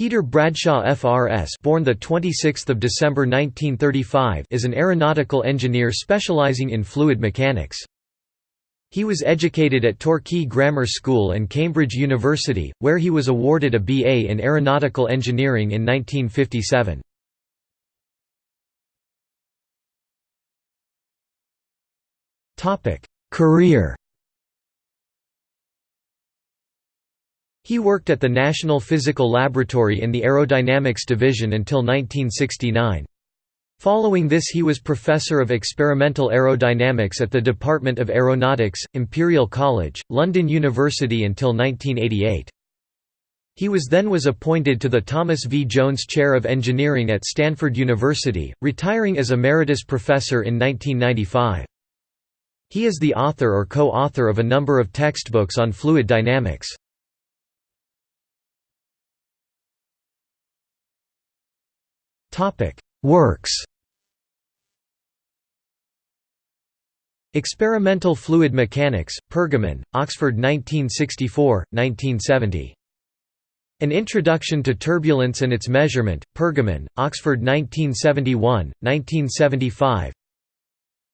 Peter Bradshaw FRS born the 26th of December 1935 is an aeronautical engineer specializing in fluid mechanics. He was educated at Torquay Grammar School and Cambridge University, where he was awarded a BA in aeronautical engineering in 1957. Topic: Career He worked at the National Physical Laboratory in the Aerodynamics Division until 1969. Following this he was Professor of Experimental Aerodynamics at the Department of Aeronautics, Imperial College, London University until 1988. He was then was appointed to the Thomas V. Jones Chair of Engineering at Stanford University, retiring as Emeritus Professor in 1995. He is the author or co-author of a number of textbooks on fluid dynamics. Works Experimental Fluid Mechanics, Pergamon, Oxford 1964, 1970. An Introduction to Turbulence and Its Measurement, Pergamon, Oxford 1971, 1975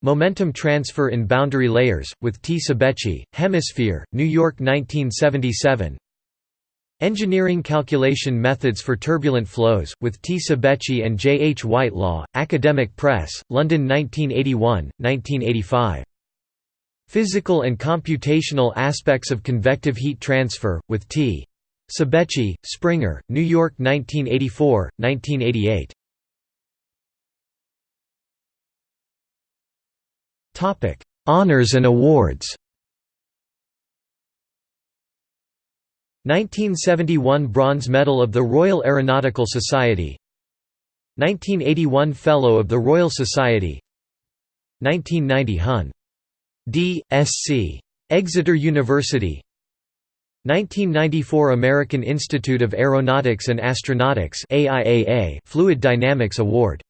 Momentum Transfer in Boundary Layers, with T. Cebeci, Hemisphere, New York 1977 Engineering Calculation Methods for Turbulent Flows, with T. Cebeci and J. H. Whitelaw, Academic Press, London 1981, 1985. Physical and Computational Aspects of Convective Heat Transfer, with T. Cebeci, Springer, New York 1984, 1988. Honours and awards 1971 Bronze Medal of the Royal Aeronautical Society 1981 Fellow of the Royal Society 1990 Hun. D. Sc. Exeter University 1994 American Institute of Aeronautics and Astronautics AIAA Fluid Dynamics Award